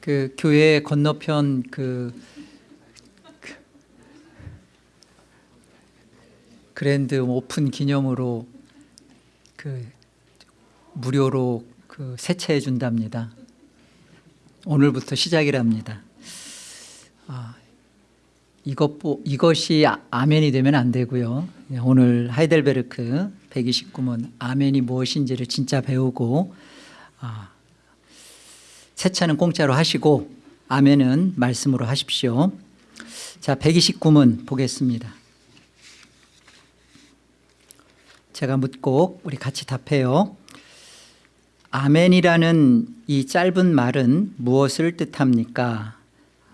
그 교회 건너편 그, 그 grand open 기념으로 그 무료로 그 세차해 준답니다. 오늘부터 시작이랍니다. 아, 이것 이것이 아- 아멘이 되면 안 되고요. 네, 오늘 하이델베르크 129문 아멘이 무엇인지를 진짜 배우고 아, 세차는 공짜로 하시고 아멘은 말씀으로 하십시오. 자, 129문 보겠습니다. 제가 묻고 우리 같이 답해요. 아멘이라는 이 짧은 말은 무엇을 뜻합니까?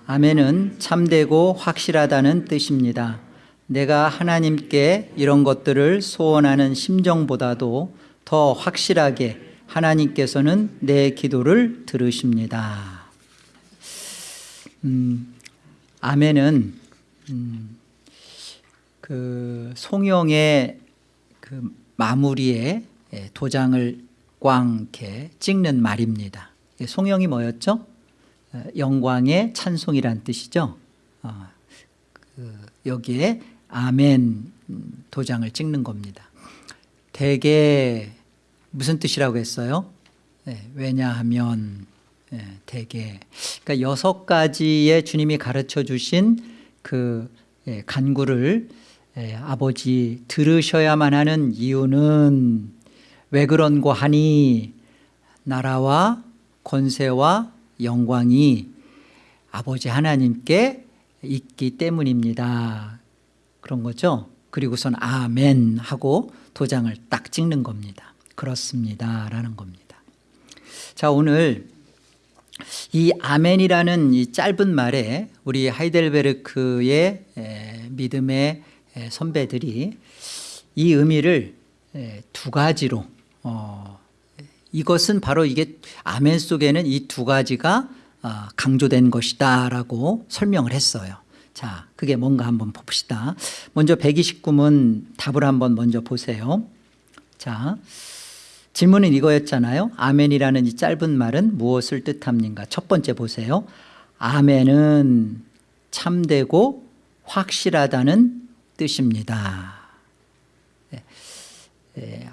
아멘은 참되고 확실하다는 뜻입니다. 내가 하나님께 이런 것들을 소원하는 심정보다도 더 확실하게 하나님께서는 내 기도를 들으십니다. 음, 아멘은 음, 그 송영의 그 마무리에 예, 도장을 꽝 이렇게 찍는 말입니다. 송영이 뭐였죠? 어, 영광의 찬송이란 뜻이죠. 어, 그 여기에 아멘 음, 도장을 찍는 겁니다. 대개 무슨 뜻이라고 했어요? 네, 왜냐하면 네, 대개 그러니까 여섯 가지의 주님이 가르쳐 주신 그 예, 간구를 예, 아버지 들으셔야만 하는 이유는 왜 그런고 하니 나라와 권세와 영광이 아버지 하나님께 있기 때문입니다. 그런 거죠. 그리고선 아멘 하고 도장을 딱 찍는 겁니다. 그렇습니다. 라는 겁니다. 자, 오늘 이 아멘이라는 이 짧은 말에 우리 하이델베르크의 에, 믿음의 에, 선배들이 이 의미를 에, 두 가지로 어, 이것은 바로 이게 아멘 속에는 이 두 가지가 어, 강조된 것이다 라고 설명을 했어요. 자, 그게 뭔가 한번 봅시다. 먼저 129문 답을 한번 먼저 보세요. 자, 질문은 이거였잖아요. 아멘이라는 이 짧은 말은 무엇을 뜻합니까? 첫 번째 보세요. 아멘은 참되고 확실하다는 뜻입니다. 네. 네.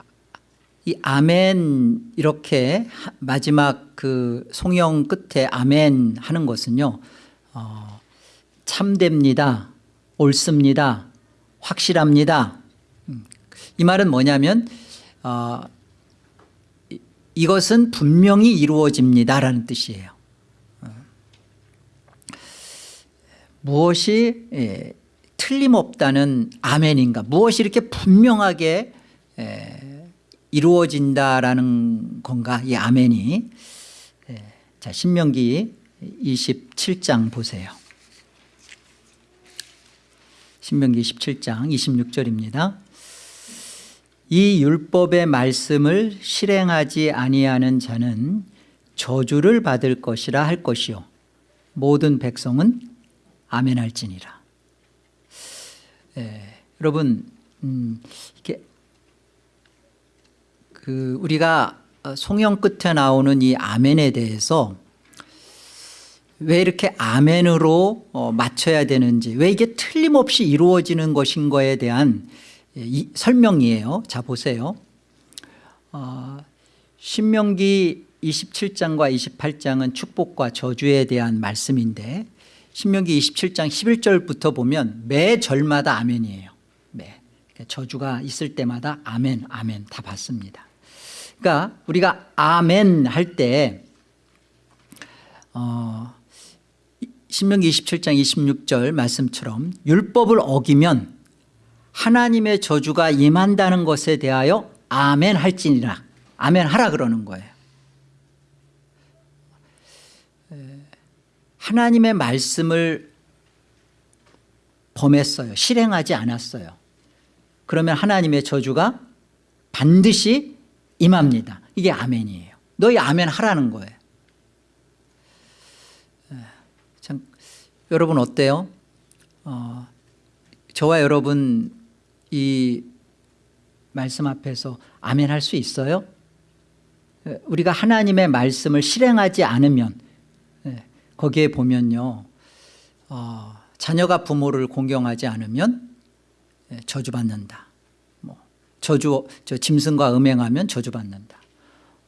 이 아멘 이렇게 마지막 그 송영 끝에 아멘 하는 것은요 어, 참됩니다 옳습니다 확실합니다 음, 이 말은 뭐냐면 어, 이, 이것은 분명히 이루어집니다라는 뜻이에요. 어. 무엇이 예, 틀림없다는 아멘인가? 무엇이 이렇게 분명하게 예, 이루어진다라는 건가? 이 아멘이. 예, 자 신명기 27장 보세요. 신명기 27장 26절입니다 이 율법의 말씀을 실행하지 아니하는 자는 저주를 받을 것이라 할 것이요. 모든 백성은 아멘할지니라. 예, 여러분 음, 이게 그 우리가 송영 끝에 나오는 이 아멘에 대해서 왜 이렇게 아멘으로 어, 맞춰야 되는지 왜 이게 틀림없이 이루어지는 것인 거에 대한 이, 설명이에요. 자 보세요. 어, 신명기 27장과 28장은 축복과 저주에 대한 말씀인데 신명기 27장 11절부터 보면 매 절마다 아멘이에요. 매. 그러니까 저주가 있을 때마다 아멘 아멘 다 받습니다. 그러니까 우리가 아멘 할때 어, 신명기 27장 26절 말씀처럼 율법을 어기면 하나님의 저주가 임한다는 것에 대하여 아멘 할지니라. 아멘 하라 그러는 거예요. 하나님의 말씀을 범했어요. 실행하지 않았어요. 그러면 하나님의 저주가 반드시 임합니다. 이게 아멘이에요. 너희 아멘 하라는 거예요. 참 여러분 어때요? 어, 저와 여러분 이 말씀 앞에서 아멘 할 수 있어요? 우리가 하나님의 말씀을 실행하지 않으면 거기에 보면요 어, 자녀가 부모를 공경하지 않으면 예, 저주받는다. 뭐 저주 저 짐승과 음행하면 저주받는다.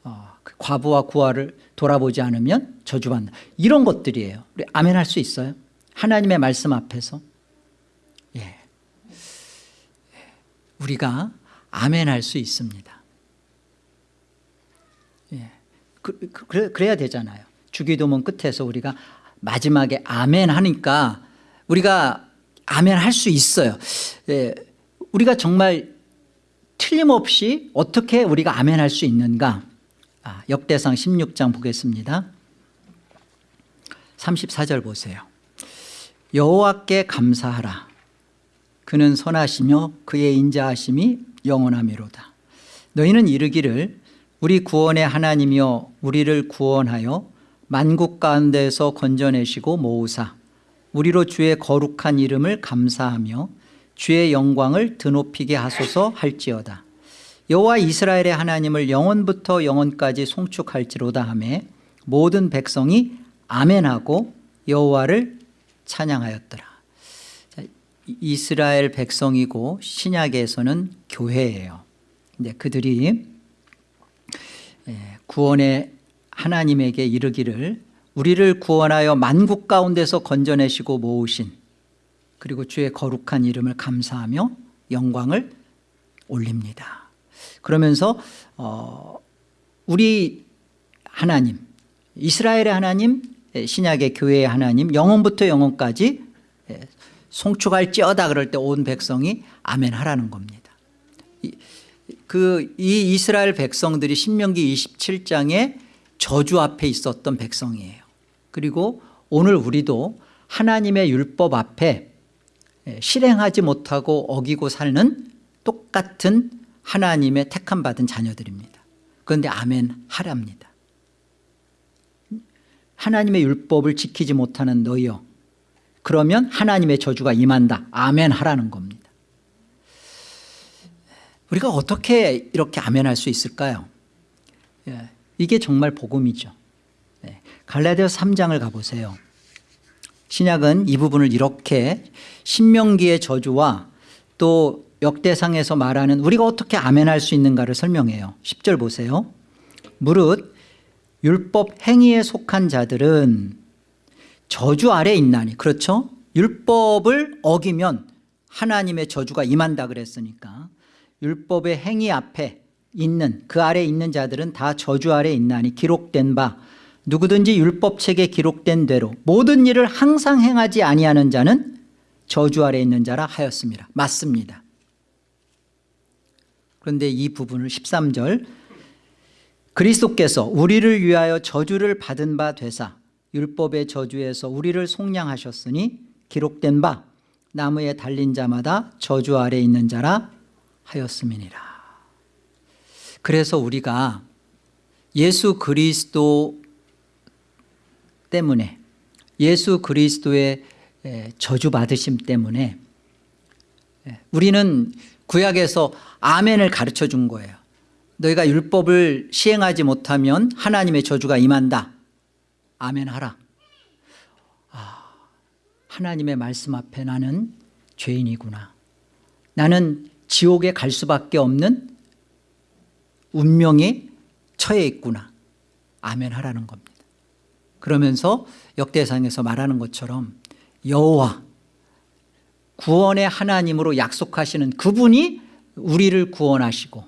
어, 그 과부와 구하를 돌아보지 않으면 저주받는다. 이런 것들이에요. 우리 아멘 할 수 있어요? 하나님의 말씀 앞에서 예. 예. 우리가 아멘 할 수 있습니다. 예. 그, 그, 그래, 그래야 되잖아요. 주기도문 끝에서 우리가 마지막에 아멘 하니까 우리가 아멘 할 수 있어요. 예. 우리가 정말 틀림없이 어떻게 우리가 아멘 할 수 있는가? 아, 역대상 16장 보겠습니다. 34절 보세요. 여호와께 감사하라 그는 선하시며 그의 인자하심이 영원하미로다. 너희는 이르기를 우리 구원의 하나님이여 우리를 구원하여 만국 가운데에서 건져내시고 모으사 우리로 주의 거룩한 이름을 감사하며 주의 영광을 드높이게 하소서 할지어다. 여호와 이스라엘의 하나님을 영원부터 영원까지 송축할지로다 하매 모든 백성이 아멘하고 여호와를 찬양하였더라. 자, 이스라엘 백성이고 신약에서는 교회예요. 근데 그들이 예, 구원의 하나님에게 이르기를 우리를 구원하여 만국 가운데서 건져내시고 모으신 그리고 주의 거룩한 이름을 감사하며 영광을 올립니다. 그러면서 어, 우리 하나님 이스라엘의 하나님 신약의 교회의 하나님 영원부터 영원까지 예, 송축할지어다 그럴 때 온 백성이 아멘 하라는 겁니다. 그 이 이스라엘 백성들이 신명기 27장에 저주 앞에 있었던 백성이에요. 그리고 오늘 우리도 하나님의 율법 앞에 예, 실행하지 못하고 어기고 살는 똑같은 하나님의 택함 받은 자녀들입니다. 그런데 아멘 하랍니다. 하나님의 율법을 지키지 못하는 너희여 그러면 하나님의 저주가 임한다. 아멘 하라는 겁니다. 우리가 어떻게 이렇게 아멘 할 수 있을까요? 예, 이게 정말 복음이죠. 예, 갈라디아 3장을 가보세요. 신약은 이 부분을 이렇게 신명기의 저주와 또 역대상에서 말하는 우리가 어떻게 아멘할 수 있는가를 설명해요. 10절 보세요. 무릇 율법 행위에 속한 자들은 저주 아래 있나니 그렇죠? 율법을 어기면 하나님의 저주가 임한다 그랬으니까 율법의 행위 앞에 있는 그 아래 있는 자들은 다 저주 아래 있나니 기록된 바 누구든지 율법책에 기록된 대로 모든 일을 항상 행하지 아니하는 자는 저주 아래 있는 자라 하였습니다. 맞습니다. 그런데 이 부분을 13절 그리스도께서 우리를 위하여 저주를 받은 바 되사 율법의 저주에서 우리를 속량하셨으니 기록된 바 나무에 달린 자마다 저주 아래 있는 자라 하였음이니라. 그래서 우리가 예수 그리스도 때문에 예수 그리스도의 저주 받으심 때문에 우리는 구약에서 아멘을 가르쳐 준 거예요. 너희가 율법을 시행하지 못하면 하나님의 저주가 임한다 아멘 하라. 아, 하나님의 말씀 앞에 나는 죄인이구나. 나는 지옥에 갈 수밖에 없는 운명에 처해 있구나. 아멘 하라는 겁니다. 그러면서 역대상에서 말하는 것처럼 여호와 구원의 하나님으로 약속하시는 그분이 우리를 구원하시고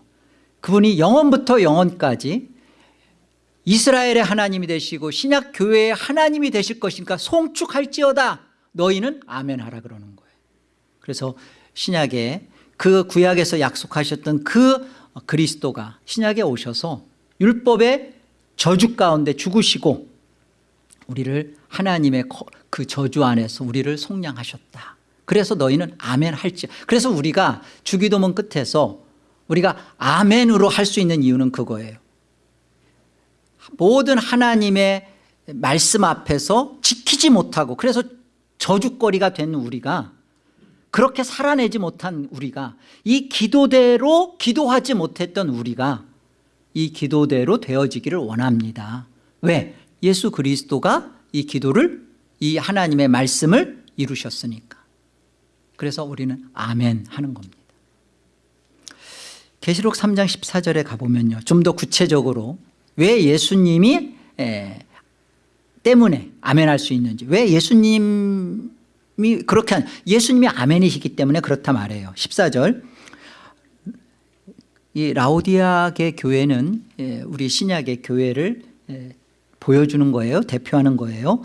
그분이 영원부터 영원까지 이스라엘의 하나님이 되시고 신약 교회의 하나님이 되실 것이니까 송축할지어다. 너희는 아멘 하라 그러는 거예요. 그래서 신약에 그 구약에서 약속하셨던 그 그리스도가 신약에 오셔서 율법의 저주 가운데 죽으시고 우리를 하나님의 그 저주 안에서 우리를 속량하셨다. 그래서 너희는 아멘 할지. 그래서 우리가 주기도문 끝에서 우리가 아멘으로 할 수 있는 이유는 그거예요 모든 하나님의 말씀 앞에서 지키지 못하고 그래서 저주거리가 된 우리가 그렇게 살아내지 못한 우리가 이 기도대로 기도하지 못했던 우리가 이 기도대로 되어지기를 원합니다. 왜? 예수 그리스도가 이 기도를 이 하나님의 말씀을 이루셨으니까. 그래서 우리는 아멘 하는 겁니다. 계시록 3장 14절에 가보면요. 좀 더 구체적으로 왜 예수님이 에, 때문에 아멘 할 수 있는지 왜 예수님이 그렇게 한 예수님이 아멘이시기 때문에 그렇다 말해요. 14절. 이 라오디아계 교회는 예, 우리 신약의 교회를 예, 보여주는 거예요. 대표하는 거예요.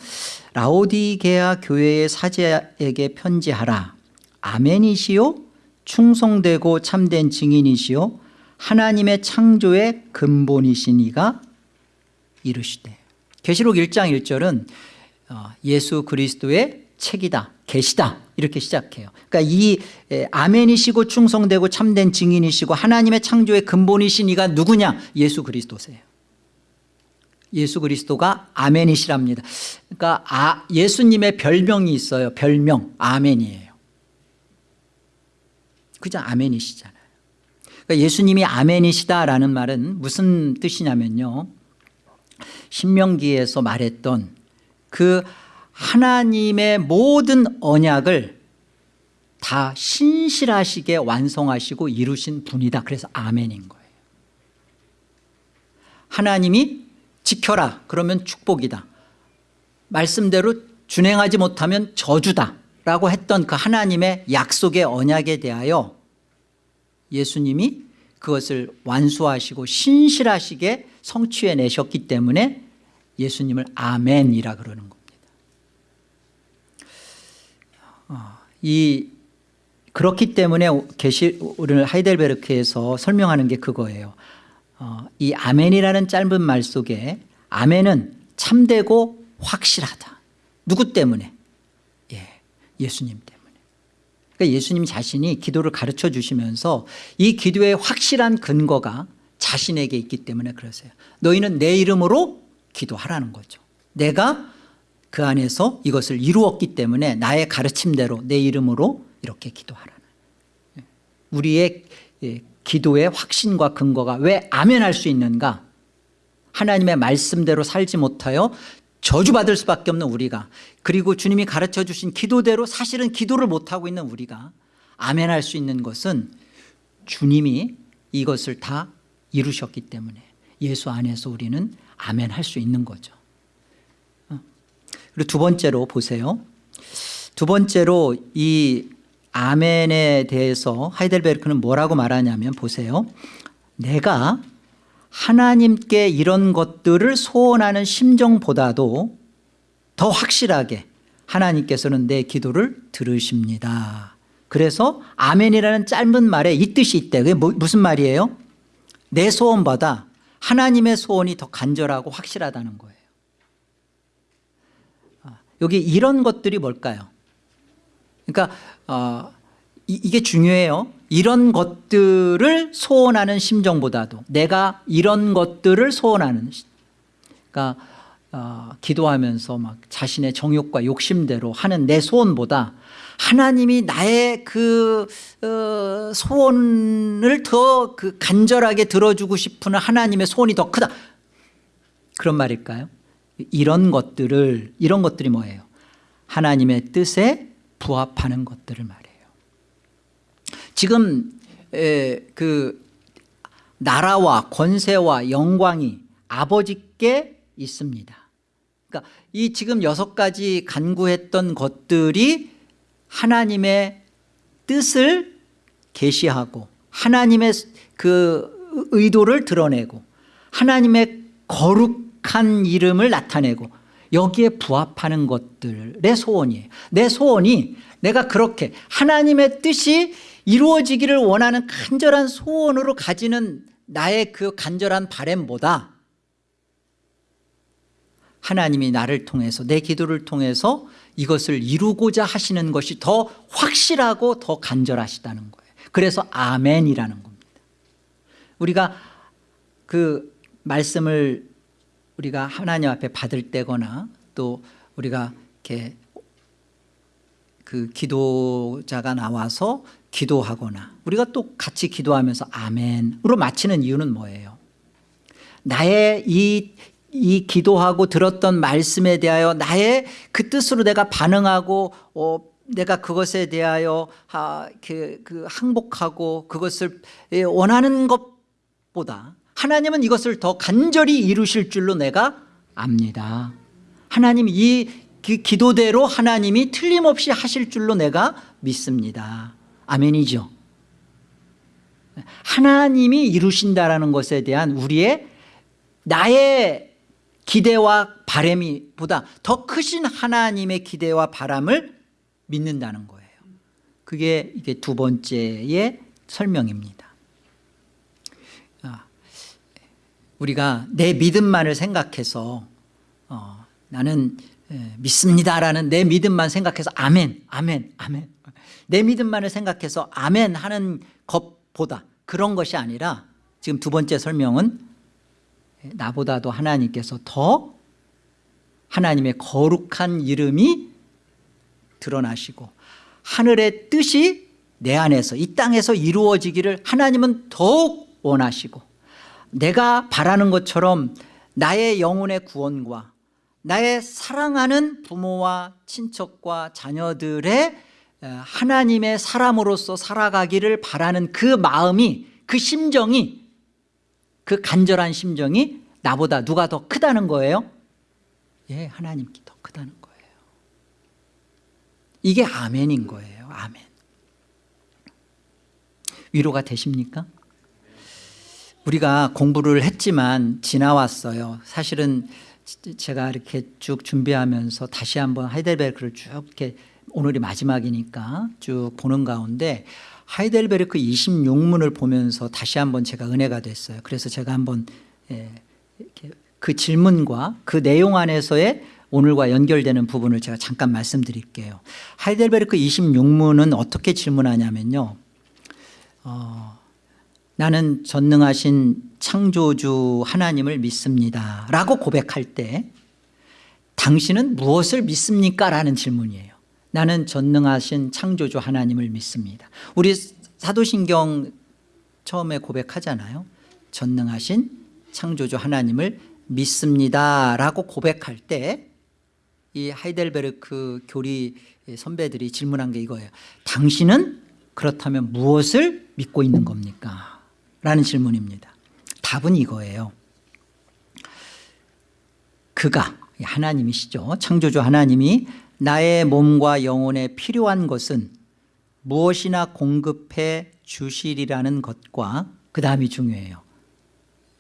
라오디게아 교회의 사제에게 편지하라. 아멘이시요? 충성되고 참된 증인이시요 하나님의 창조의 근본이시니가 이르시되. 계시록 1장 1절은 어, 예수 그리스도의 책이다 계시다 이렇게 시작해요. 그러니까 이 에, 아멘이시고 충성되고 참된 증인이시고 하나님의 창조의 근본이시니가 누구냐? 예수 그리스도세요. 예수 그리스도가 아멘이시랍니다. 그러니까 아, 예수님의 별명이 있어요. 별명 아멘이에요. 그죠 아멘이시잖아요 그러니까 예수님이 아멘이시다라는 말은 무슨 뜻이냐면요. 신명기에서 말했던 그 하나님의 모든 언약을 다 신실하시게 완성하시고 이루신 분이다. 그래서 아멘인 거예요. 하나님이 지켜라. 그러면 축복이다. 말씀대로 준행하지 못하면 저주다 라고 했던 그 하나님의 약속의 언약에 대하여 예수님이 그것을 완수하시고 신실하시게 성취해내셨기 때문에 예수님을 아멘이라 그러는 겁니다. 어, 이 그렇기 때문에 계시 오늘 하이델베르크에서 설명하는 게 그거예요. 어, 이 아멘이라는 짧은 말 속에 아멘은 참되고 확실하다. 누구 때문에? 예, 예수님 때문에 그러니까 예수님 자신이 기도를 가르쳐 주시면서 이 기도의 확실한 근거가 자신에게 있기 때문에 그러세요. 너희는 내 이름으로 기도하라는 거죠. 내가 그 안에서 이것을 이루었기 때문에 나의 가르침대로 내 이름으로 이렇게 기도하라는. 우리의 예, 기도의 확신과 근거가 왜 아멘할 수 있는가? 하나님의 말씀대로 살지 못하여 저주받을 수밖에 없는 우리가 그리고 주님이 가르쳐 주신 기도대로 사실은 기도를 못하고 있는 우리가 아멘할 수 있는 것은 주님이 이것을 다 이루셨기 때문에 예수 안에서 우리는 아멘할 수 있는 거죠. 어. 그리고 두 번째로 보세요. 두 번째로 이 아멘에 대해서 하이델베르크는 뭐라고 말하냐면 보세요. 내가 하나님께 이런 것들을 소원하는 심정보다도 더 확실하게 하나님께서는 내 기도를 들으십니다 그래서 아멘이라는 짧은 말에 이 뜻이 있대 그게 뭐, 무슨 말이에요? 내 소원보다 하나님의 소원이 더 간절하고 확실하다는 거예요 아, 여기 이런 것들이 뭘까요? 그러니까 어, 이, 이게 중요해요 이런 것들을 소원하는 심정보다도 내가 이런 것들을 소원하는 그러니까 어, 기도하면서 막 자신의 정욕과 욕심대로 하는 내 소원보다 하나님이 나의 그 어, 소원을 더 그 간절하게 들어주고 싶은 하나님의 소원이 더 크다 그런 말일까요? 이런 것들을 이런 것들이 뭐예요? 하나님의 뜻에 부합하는 것들을 말해요 지금 에, 그 나라와 권세와 영광이 아버지께 있습니다. 그러니까 이 지금 여섯 가지 간구했던 것들이 하나님의 뜻을 계시하고 하나님의 그 의도를 드러내고 하나님의 거룩한 이름을 나타내고 여기에 부합하는 것들의 소원이에요. 내 소원이 내가 그렇게 하나님의 뜻이 이루어지기를 원하는 간절한 소원으로 가지는 나의 그 간절한 바램보다 하나님이 나를 통해서 내 기도를 통해서 이것을 이루고자 하시는 것이 더 확실하고 더 간절하시다는 거예요. 그래서 아멘이라는 겁니다. 우리가 그 말씀을 우리가 하나님 앞에 받을 때거나 또 우리가 이렇게 그 기도자가 나와서 기도하거나 우리가 또 같이 기도하면서 아멘으로 마치는 이유는 뭐예요? 나의 이 이 기도하고 들었던 말씀에 대하여 나의 그 뜻으로 내가 반응하고 어, 내가 그것에 대하여 아, 그, 그 항복하고 그것을 예, 원하는 것보다 하나님은 이것을 더 간절히 이루실 줄로 내가 압니다. 하나님 이그 기도대로 하나님이 틀림없이 하실 줄로 내가 믿습니다 아멘이죠. 하나님이 이루신다라는 것에 대한 우리의 나의 기대와 바람이 보다 더 크신 하나님의 기대와 바람을 믿는다는 거예요. 그게 이게 두 번째의 설명입니다. 아, 우리가 내 믿음만을 생각해서 어, 나는 예, 믿습니다라는 내 믿음만 생각해서 아멘 아멘 아멘. 내 믿음만을 생각해서 아멘 하는 것보다 그런 것이 아니라 지금 두 번째 설명은 나보다도 하나님께서 더 하나님의 거룩한 이름이 드러나시고 하늘의 뜻이 내 안에서 이 땅에서 이루어지기를 하나님은 더욱 원하시고 내가 바라는 것처럼 나의 영혼의 구원과 나의 사랑하는 부모와 친척과 자녀들의 하나님의 사람으로서 살아가기를 바라는 그 마음이 그 심정이 그 간절한 심정이 나보다 누가 더 크다는 거예요? 예, 하나님께 더 크다는 거예요 이게 아멘인 거예요 아멘 위로가 되십니까? 우리가 공부를 했지만 지나왔어요 사실은 제가 이렇게 쭉 준비하면서 다시 한번 하이델베르크를 쭉 이렇게 오늘이 마지막이니까 쭉 보는 가운데 하이델베르크 26문을 보면서 다시 한번 제가 은혜가 됐어요. 그래서 제가 한번 예, 그 질문과 그 내용 안에서의 오늘과 연결되는 부분을 제가 잠깐 말씀드릴게요. 하이델베르크 26문은 어떻게 질문하냐면요. 어, 나는 전능하신 창조주 하나님을 믿습니다. 라고 고백할 때 당신은 무엇을 믿습니까? 라는 질문이에요. 나는 전능하신 창조주 하나님을 믿습니다. 우리 사도신경 처음에 고백하잖아요. 전능하신 창조주 하나님을 믿습니다. 라고 고백할 때 이 하이델베르크 교리 선배들이 질문한 게 이거예요. 당신은 그렇다면 무엇을 믿고 있는 겁니까? 라는 질문입니다. 답은 이거예요. 그가 하나님이시죠. 창조주 하나님이 나의 몸과 영혼에 필요한 것은 무엇이나 공급해 주시리라는 것과 그 다음이 중요해요.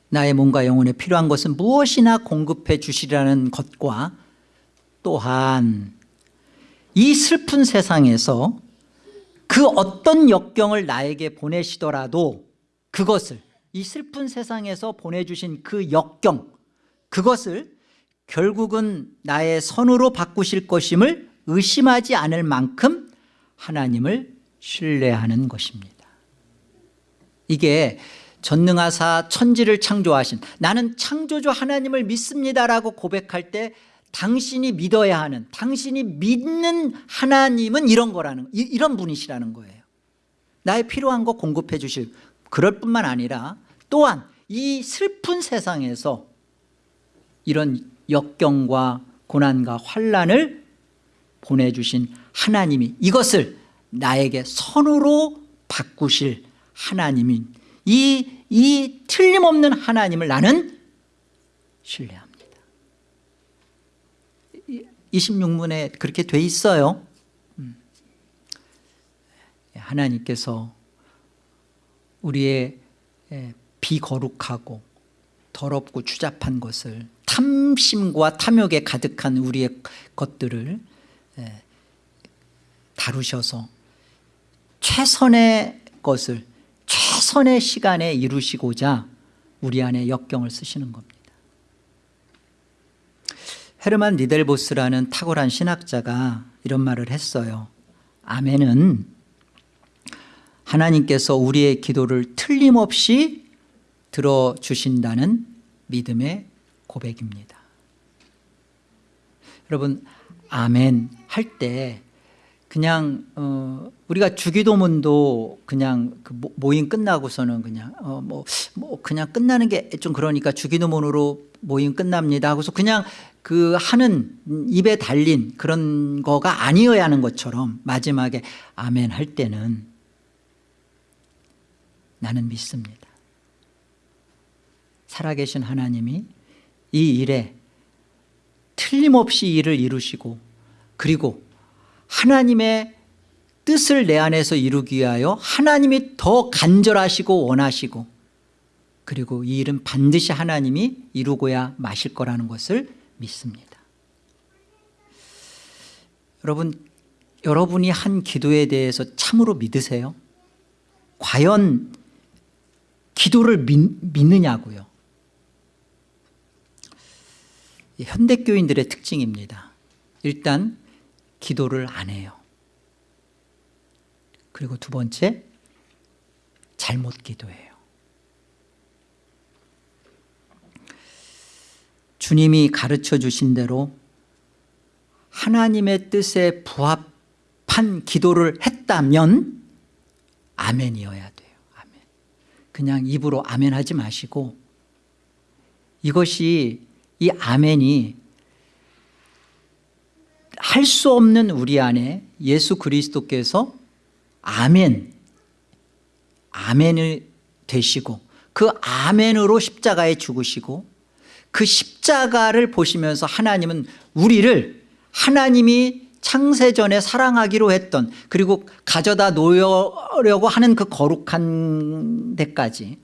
나의 몸과 영혼에 필요한 것은 무엇이나 공급해 주시리라는 것과 또한 이 슬픈 세상에서 그 어떤 역경을 나에게 보내시더라도 그것을 이 슬픈 세상에서 보내주신 그 역경 그것을 결국은 나의 선으로 바꾸실 것임을 의심하지 않을 만큼 하나님을 신뢰하는 것입니다. 이게 전능하사 천지를 창조하신 나는 창조주 하나님을 믿습니다라고 고백할 때 당신이 믿어야 하는 당신이 믿는 하나님은 이런 거라는 이런 분이시라는 거예요. 나의 필요한 거 공급해 주실 그럴 뿐만 아니라 또한 이 슬픈 세상에서 이런 역경과 고난과 환란을 보내주신 하나님이 이것을 나에게 선으로 바꾸실 하나님인 이, 이 틀림없는 하나님을 나는 신뢰합니다 26문에 그렇게 돼 있어요 음. 하나님께서 우리의 비거룩하고 더럽고 추잡한 것을 탐심과 탐욕에 가득한 우리의 것들을 다루셔서 최선의 것을 최선의 시간에 이루시고자 우리 안에 역경을 쓰시는 겁니다. 헤르만 니델보스라는 탁월한 신학자가 이런 말을 했어요. 아멘은 하나님께서 우리의 기도를 틀림없이 들어주신다는 믿음의 고백입니다. 여러분 아멘 할 때 그냥 어, 우리가 주기도문도 그냥 그 모- 모임 끝나고서는 그냥 어, 뭐, 뭐 그냥 끝나는 게 좀 그러니까 주기도문으로 모임 끝납니다 하고서 그냥 그 하는 입에 달린 그런 거가 아니어야 하는 것처럼 마지막에 아멘 할 때는 나는 믿습니다. 살아계신 하나님이 이 일에 틀림없이 일을 이루시고 그리고 하나님의 뜻을 내 안에서 이루기 위하여 하나님이 더 간절하시고 원하시고 그리고 이 일은 반드시 하나님이 이루고야 마실 거라는 것을 믿습니다 여러분 여러분이 한 기도에 대해서 참으로 믿으세요? 과연 기도를 믿, 믿느냐고요. 이 현대교인들의 특징입니다. 일단 기도를 안 해요. 그리고 두 번째 잘못 기도해요. 주님이 가르쳐 주신 대로 하나님의 뜻에 부합한 기도를 했다면 아멘이어야 돼요. 그냥 입으로 아멘 하지 마시고 이것이 이 아멘이 할 수 없는 우리 안에 예수 그리스도께서 아멘 아멘을 되시고 그 아멘으로 십자가에 죽으시고 그 십자가를 보시면서 하나님은 우리를 하나님이 창세전에 사랑하기로 했던 그리고 가져다 놓으려고 하는 그 거룩한 데까지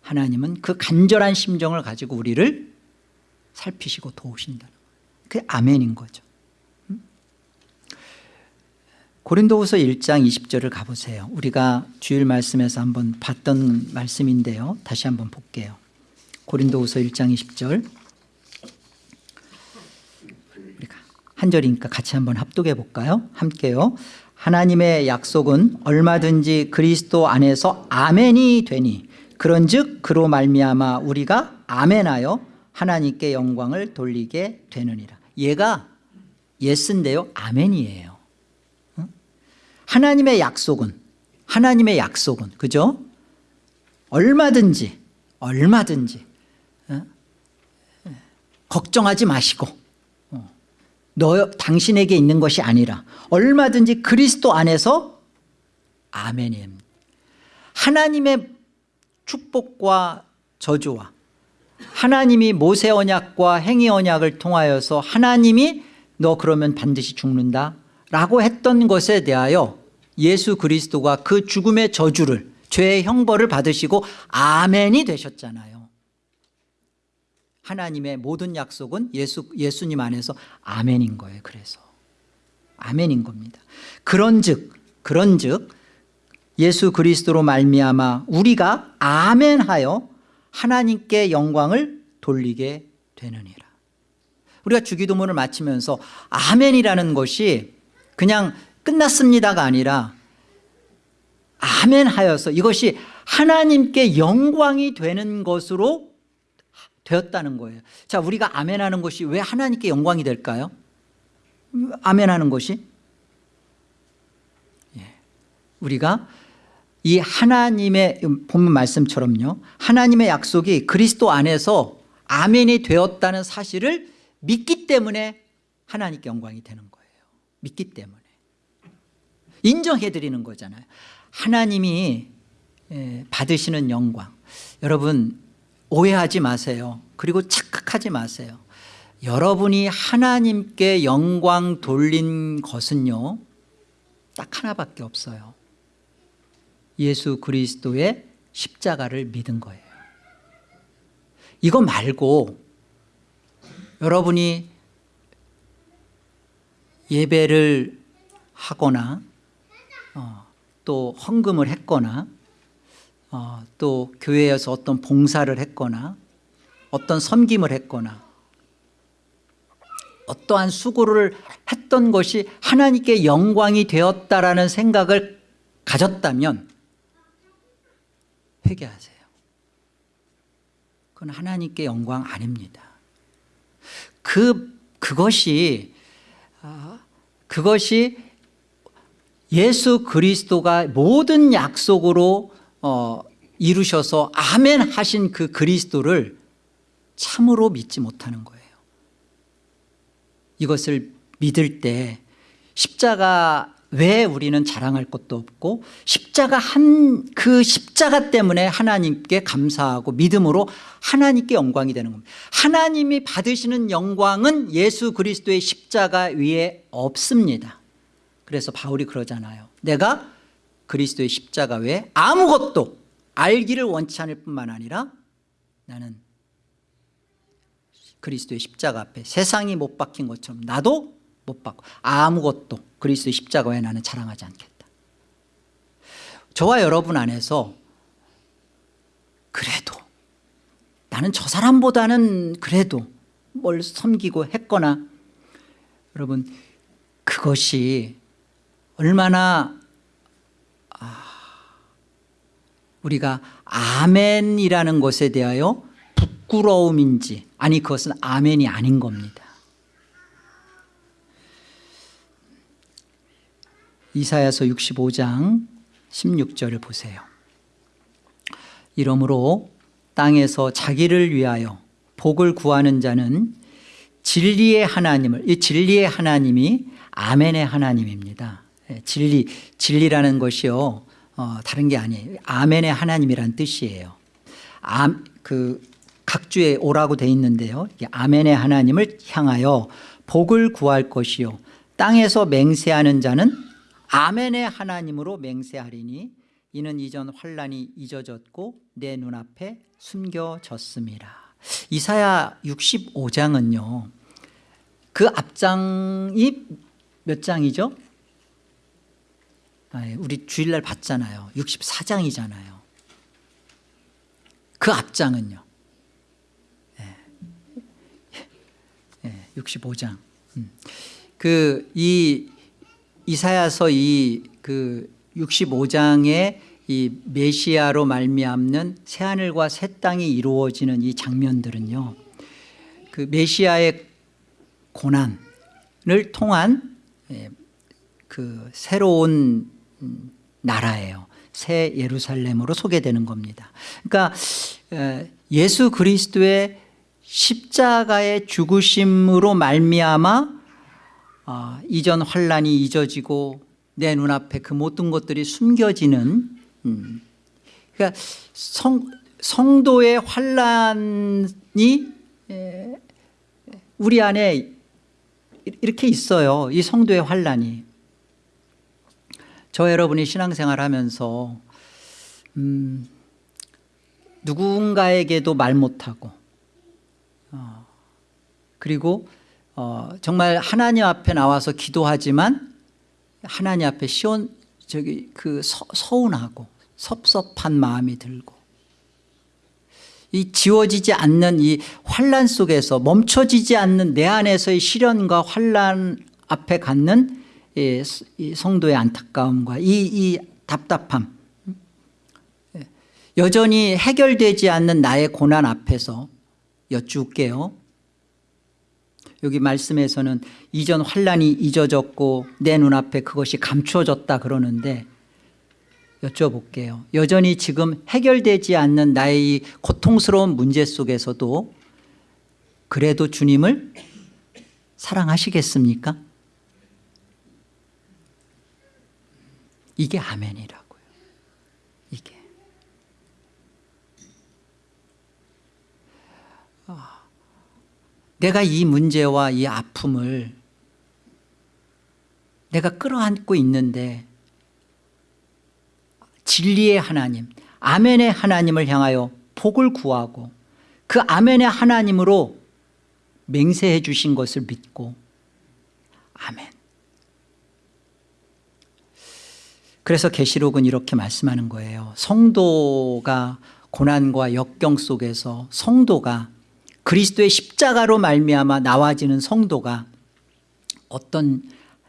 하나님은 그 간절한 심정을 가지고 우리를 살피시고 도우신다는 거예요. 아멘인 거죠. 고린도후서 1장 20절을 가보세요. 우리가 주일 말씀에서 한번 봤던 말씀인데요. 다시 한번 볼게요. 고린도후서 1장 20절 우리가 한 절이니까 같이 한번 합독해 볼까요 함께요 하나님의 약속은 얼마든지 그리스도 안에서 아멘이 되니 그런즉 그로 말미암아 우리가 아멘하여 하나님께 영광을 돌리게 되느니라 얘가 yes인데요 아멘이에요 하나님의 약속은 하나님의 약속은 그죠? 얼마든지 얼마든지 어? 걱정하지 마시고 어. 너 당신에게 있는 것이 아니라 얼마든지 그리스도 안에서 아멘임 하나님의 축복과 저주와 하나님이 모세 언약과 행위 언약을 통하여서 하나님이 너 그러면 반드시 죽는다 라고 했던 것에 대하여 예수 그리스도가 그 죽음의 저주를 죄의 형벌을 받으시고 아멘이 되셨잖아요 하나님의 모든 약속은 예수, 예수님 안에서 아멘인 거예요. 그래서. 아멘인 겁니다. 그런 즉 그런 즉 예수 그리스도로 말미암아 우리가 아멘하여 하나님께 영광을 돌리게 되느니라. 우리가 주기도문을 마치면서 아멘이라는 것이 그냥 끝났습니다가 아니라 아멘 하여서 이것이 하나님께 영광이 되는 것으로 되었다는 거예요. 자 우리가 아멘 하는 것이 왜 하나님께 영광이 될까요? 아멘 하는 것이? 예. 우리가 이 하나님의 본문 말씀처럼요. 하나님의 약속이 그리스도 안에서 아멘이 되었다는 사실을 믿기 때문에 하나님께 영광이 되는 거예요. 믿기 때문에. 인정해 드리는 거잖아요. 하나님이 예, 받으시는 영광. 여러분 오해하지 마세요. 그리고 착각하지 마세요. 여러분이 하나님께 영광 돌린 것은요 딱 하나밖에 없어요. 예수 그리스도의 십자가를 믿은 거예요. 이거 말고 여러분이 예배를 하거나 어, 또 헌금을 했거나 어, 또 교회에서 어떤 봉사를 했거나 어떤 섬김을 했거나 어떠한 수고를 했던 것이 하나님께 영광이 되었다라는 생각을 가졌다면 회개하세요. 그건 하나님께 영광 아닙니다. 그, 그것이 아, 그것이 예수 그리스도가 모든 약속으로 어, 이루셔서 아멘 하신 그 그리스도를 참으로 믿지 못하는 거예요. 이것을 믿을 때 십자가 왜 우리는 자랑할 것도 없고 십자가 한 그 십자가 때문에 하나님께 감사하고 믿음으로 하나님께 영광이 되는 겁니다. 하나님이 받으시는 영광은 예수 그리스도의 십자가 위에 없습니다. 그래서 바울이 그러잖아요. 내가 그리스도의 십자가 외에 아무것도 알기를 원치 않을 뿐만 아니라 나는 그리스도의 십자가 앞에 세상이 못 박힌 것처럼 나도 못 박고 아무것도 그리스도의 십자가 외에 나는 자랑하지 않겠다. 저와 여러분 안에서 그래도 나는 저 사람보다는 그래도 뭘 섬기고 했거나 여러분 그것이 얼마나 아, 우리가 아멘이라는 것에 대하여 부끄러움인지 아니 그것은 아멘이 아닌 겁니다. 이사야서 65장 16절을 보세요. 이러므로 땅에서 자기를 위하여 복을 구하는 자는 진리의 하나님을 이 진리의 하나님이 아멘의 하나님입니다. 예, 진리, 진리라는 것이요 어, 다른 게 아니에요. 아멘의 하나님이란 뜻이에요. 아, 그 각주에 오라고 돼 있는데요. 아멘의 하나님을 향하여 복을 구할 것이요. 땅에서 맹세하는 자는 아멘의 하나님으로 맹세하리니 이는 이전 환란이 잊어졌고 내 눈앞에 숨겨졌습니다. 이사야 65장은요. 그 앞장이 몇 장이죠? 아, 우리 주일날 봤잖아요 64장이잖아요 그 앞장은요 예. 예, 65장 음. 그이 이사야서 이 그 65장의 이 메시아로 말미암는 새 하늘과 새 땅이 이루어지는 이 장면들은요. 그 메시아의 고난을 통한 예, 그 새로운 음, 나라예요. 새 예루살렘으로 소개되는 겁니다. 그러니까 예수 그리스도의 십자가의 죽으심으로 말미암아 어, 이전 환란이 잊어지고 내 눈앞에 그 모든 것들이 숨겨지는 음. 그러니까 성, 성도의 환란이 에, 우리 안에 이렇게 있어요 이 성도의 환란이 저 여러분이 신앙생활 하면서 음, 누군가에게도 말 못하고 어, 그리고 어, 정말 하나님 앞에 나와서 기도하지만 하나님 앞에 시원 저기 그 서, 서운하고 섭섭한 마음이 들고 이 지워지지 않는 이 환란 속에서 멈춰지지 않는 내 안에서의 시련과 환란 앞에 갖는 이, 이 성도의 안타까움과 이, 이 답답함 예. 여전히 해결되지 않는 나의 고난 앞에서 여쭐게요 여기 말씀에서는 이전 환란이 잊어졌고 내 눈앞에 그것이 감추어졌다 그러는데 여쭤볼게요 여전히 지금 해결되지 않는 나의 이 고통스러운 문제 속에서도 그래도 주님을 사랑하시겠습니까? 이게 아멘이라고요. 이게. 내가 이 문제와 이 아픔을 내가 끌어안고 있는데 진리의 하나님 아멘의 하나님을 향하여 복을 구하고 그 아멘의 하나님으로 맹세해 주신 것을 믿고 아멘 그래서 계시록은 이렇게 말씀하는 거예요. 성도가 고난과 역경 속에서 성도가 그리스도의 십자가로 말미암아 나와지는 성도가 어떤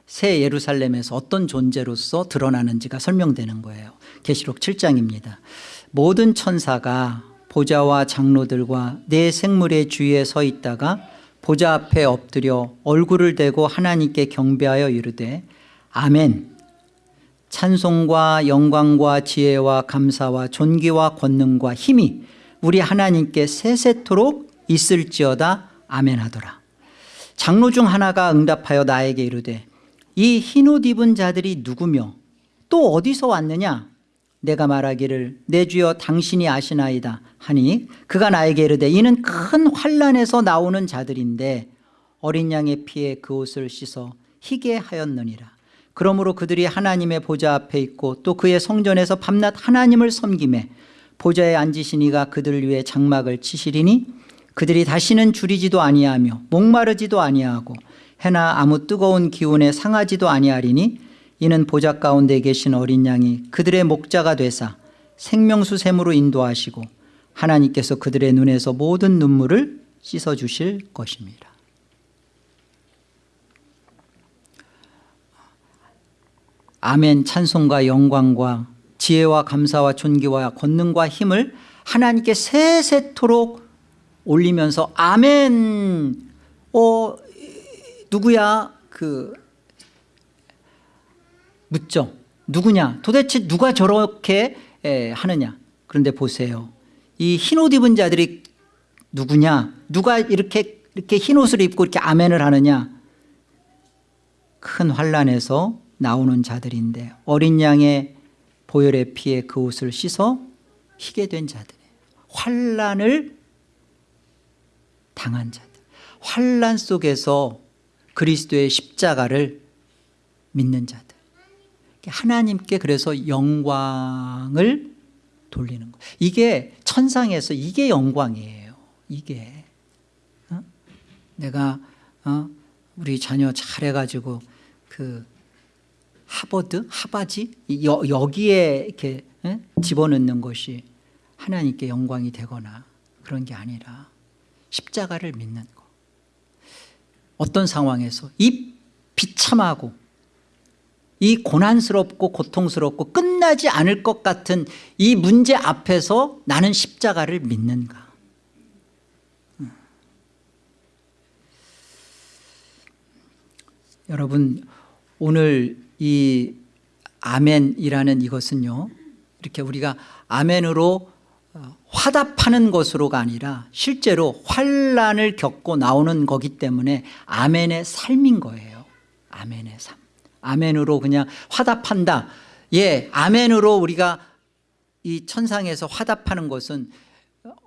새 예루살렘에서 어떤 존재로서 드러나는지가 설명되는 거예요. 계시록 7장입니다. 모든 천사가 보좌와 장로들과 내 생물의 주위에 서 있다가 보좌 앞에 엎드려 얼굴을 대고 하나님께 경배하여 이르되 아멘 찬송과 영광과 지혜와 감사와 존귀와 권능과 힘이 우리 하나님께 세세토록 있을지어다 아멘하더라. 장로 중 하나가 응답하여 나에게 이르되 이 흰옷 입은 자들이 누구며 또 어디서 왔느냐? 내가 말하기를 내 주여 당신이 아시나이다 하니 그가 나에게 이르되 이는 큰 환란에서 나오는 자들인데 어린 양의 피에 그 옷을 씻어 희게 하였느니라 그러므로 그들이 하나님의 보좌 앞에 있고 또 그의 성전에서 밤낮 하나님을 섬김에 보좌에 앉으신 이가 그들 위해 장막을 치시리니 그들이 다시는 줄이지도 아니하며 목마르지도 아니하고 해나 아무 뜨거운 기운에 상하지도 아니하리니 이는 보좌 가운데 계신 어린 양이 그들의 목자가 되사 생명수 샘으로 인도하시고 하나님께서 그들의 눈에서 모든 눈물을 씻어주실 것입니다 아멘 찬송과 영광과 지혜와 감사와 존귀와 권능과 힘을 하나님께 세세토록 올리면서 아멘. 어 누구야? 그 묻죠. 누구냐? 도대체 누가 저렇게 에, 하느냐? 그런데 보세요. 이 흰 옷 입은 자들이 누구냐? 누가 이렇게 이렇게 흰 옷을 입고 이렇게 아멘을 하느냐? 큰 환란에서 나오는 자들인데 어린 양의 보혈의 피에 그 옷을 씻어 희게 된 자들이에요 환란을 당한 자들. 환란 속에서 그리스도의 십자가를 믿는 자들. 하나님께 그래서 영광을 돌리는 거. 이게 천상에서 이게 영광이에요. 이게. 어? 내가 어? 우리 자녀 잘해가지고 그 하버드 하바지 여, 여기에 이렇게 에? 집어넣는 것이 하나님께 영광이 되거나 그런 게 아니라 십자가를 믿는 거 어떤 상황에서 이 비참하고 이 고난스럽고 고통스럽고 끝나지 않을 것 같은 이 문제 앞에서 나는 십자가를 믿는가 음. 여러분 오늘 이 아멘이라는 이것은요 이렇게 우리가 아멘으로 어, 화답하는 것으로가 아니라 실제로 환란을 겪고 나오는 거기 때문에 아멘의 삶인 거예요. 아멘의 삶. 아멘으로 그냥 화답한다. 예 아멘으로 우리가 이 천상에서 화답하는 것은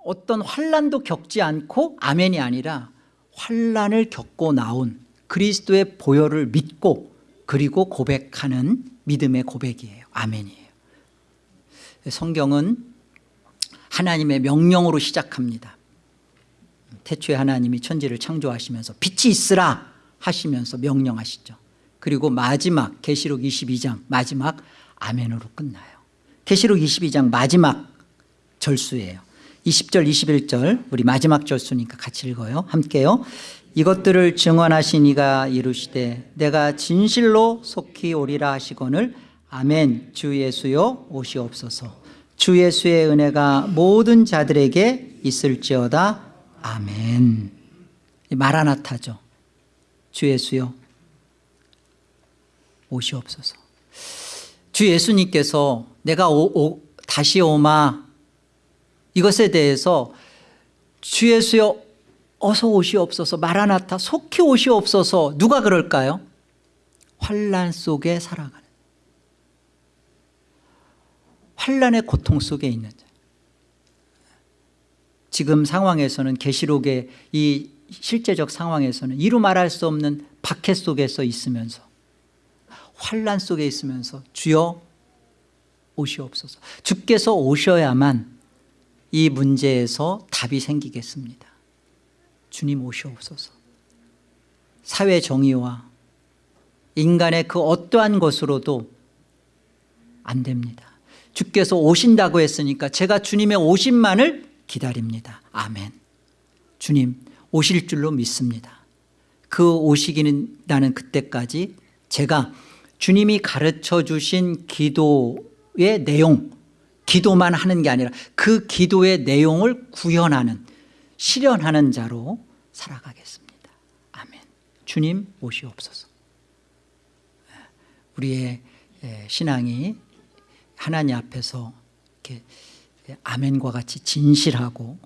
어떤 환란도 겪지 않고 아멘이 아니라 환란을 겪고 나온 그리스도의 보혈을 믿고 그리고 고백하는 믿음의 고백이에요. 아멘이에요. 성경은 하나님의 명령으로 시작합니다. 태초에 하나님이 천지를 창조하시면서 빛이 있으라 하시면서 명령하시죠. 그리고 마지막 계시록 22장 마지막 아멘으로 끝나요. 계시록 22장 마지막 절수예요. 20절 21절 우리 마지막 절수니까 같이 읽어요. 함께요 이것들을 증언하신 이가 이르시되 내가 진실로 속히 오리라 하시거늘 아멘. 주 예수여 오시옵소서. 주 예수의 은혜가 모든 자들에게 있을지어다. 아멘. 마라나타죠. 주 예수여 오시옵소서. 주 예수님께서 내가 오, 오, 다시 오마 이것에 대해서 주 예수여 어서 오시옵소서 마라나타 속히 오시옵소서. 누가 그럴까요? 환란 속에 살아가는. 환란의 고통 속에 있는 자. 지금 상황에서는 계시록의 이 실제적 상황에서는 이루 말할 수 없는 박해 속에서 있으면서 환란 속에 있으면서 주여 오시옵소서. 주께서 오셔야만 이 문제에서 답이 생기겠습니다 주님 오시옵소서. 사회 정의와 인간의 그 어떠한 것으로도 안 됩니다. 주께서 오신다고 했으니까 제가 주님의 오심만을 기다립니다. 아멘. 주님 오실 줄로 믿습니다. 그 오시기는 나는 그때까지 제가 주님이 가르쳐 주신 기도의 내용 기도만 하는 게 아니라 그 기도의 내용을 구현하는 실현하는 자로 살아가겠습니다 아멘 주님 오시옵소서 우리의 예, 신앙이 하나님 앞에서 이렇게 아멘과 같이 진실하고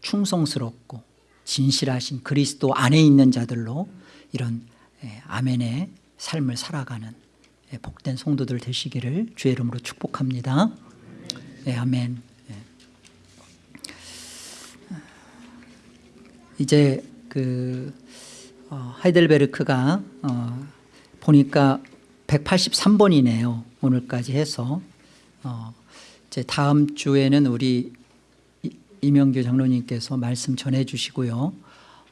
충성스럽고 진실하신 그리스도 안에 있는 자들로 이런 예, 아멘의 삶을 살아가는 예, 복된 성도들 되시기를 주의 이름으로 축복합니다. 네, 아멘. 예. 이제 그 어, 하이델베르크가 어, 보니까 183번이네요. 오늘까지 해서 어, 이제 다음 주에는 우리 이- 이명규 장로님께서 말씀 전해 주시고요.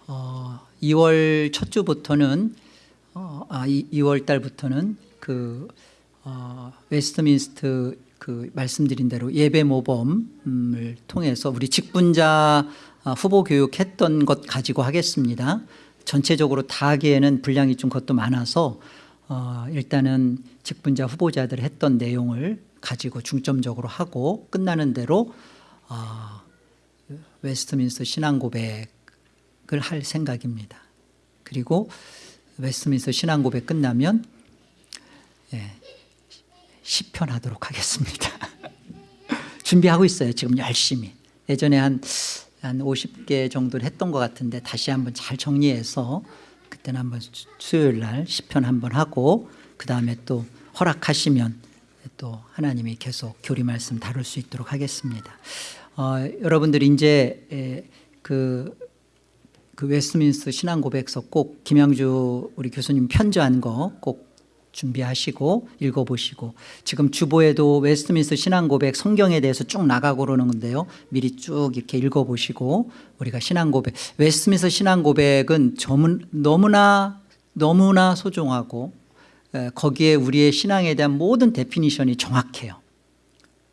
어, 2월 첫 주부터는 어, 아, 2 월 달부터는 그 어, 웨스트민스터 그 말씀드린 대로 예배 모범을 통해서 우리 직분자 어, 후보 교육했던 것 가지고 하겠습니다. 전체적으로 다 하기에는 분량이 좀 그것도 많아서 어, 일단은 직분자 후보자들 했던 내용을 가지고 중점적으로 하고 끝나는 대로 어, 웨스트민스터 신앙 고백을 할 생각입니다. 그리고 웨스트민스터 신앙 고백 끝나면 예, 시편 하도록 하겠습니다. 준비하고 있어요. 지금 열심히. 예전에 한, 한 50개 정도를 했던 것 같은데 다시 한번 잘 정리해서 그때는 한번 수- 수요일 날 시편 한번 하고 그 다음에 또 허락하시면 또 하나님이 계속 교리 말씀 다룰 수 있도록 하겠습니다. 어, 여러분들이 이제 에, 그, 그 웨스트민스터 신앙 고백서 꼭 김양주 우리 교수님 편저한 거 꼭 준비하시고 읽어보시고 지금 주보에도 웨스트민스터 신앙 고백 성경에 대해서 쭉 나가고 그러는 건데요 미리 쭉 이렇게 읽어보시고 우리가 신앙 고백 웨스트민스터 신앙 고백은 저문- 너무나 너무나 소중하고 에, 거기에 우리의 신앙에 대한 모든 definition이 정확해요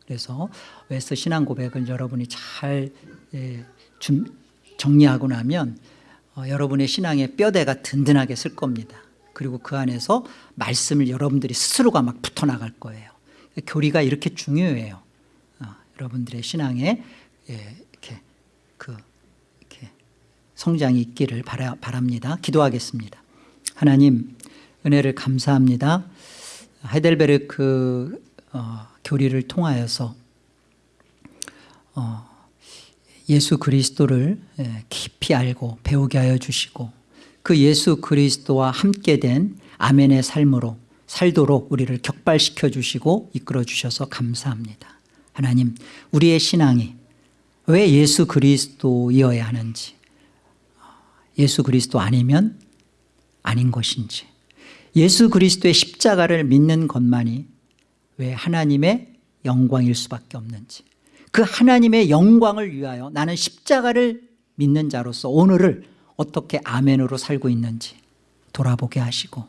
그래서 웨스트 신앙 고백을 여러분이 잘 정리하고 나면 어, 여러분의 신앙의 뼈대가 든든하게 설 겁니다. 그리고 그 안에서 말씀을 여러분들이 스스로가 막 붙어나갈 거예요. 교리가 이렇게 중요해요. 어, 여러분들의 신앙에 예, 이렇게 그 이렇게 성장이 있기를 바라, 바랍니다. 기도하겠습니다. 하나님 은혜를 감사합니다. 하이델베르크 어, 교리를 통하여서 어, 예수 그리스도를 예, 깊이 알고 배우게 하여 주시고 그 예수 그리스도와 함께 된 아멘의 삶으로 살도록 우리를 격발시켜 주시고 이끌어 주셔서 감사합니다. 하나님 우리의 신앙이 왜 예수 그리스도이어야 하는지 예수 그리스도 아니면 아닌 것인지 예수 그리스도의 십자가를 믿는 것만이 왜 하나님의 영광일 수밖에 없는지 그 하나님의 영광을 위하여 나는 십자가를 믿는 자로서 오늘을 어떻게 아멘으로 살고 있는지 돌아보게 하시고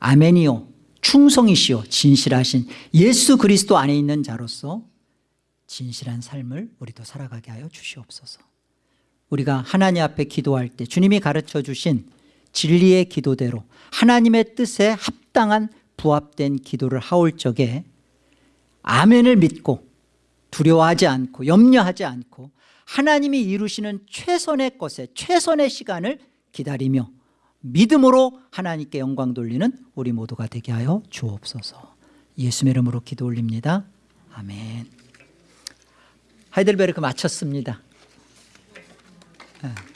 아멘이요 충성이시요 진실하신 예수 그리스도 안에 있는 자로서 진실한 삶을 우리도 살아가게 하여 주시옵소서. 우리가 하나님 앞에 기도할 때 주님이 가르쳐 주신 진리의 기도대로 하나님의 뜻에 합당한 부합된 기도를 하올 적에 아멘을 믿고 두려워하지 않고 염려하지 않고 하나님이 이루시는 최선의 것에 최선의 시간을 기다리며 믿음으로 하나님께 영광 돌리는 우리 모두가 되게 하여 주옵소서. 예수의 이름으로 기도 올립니다. 아멘. 하이델베르크 마쳤습니다. 예.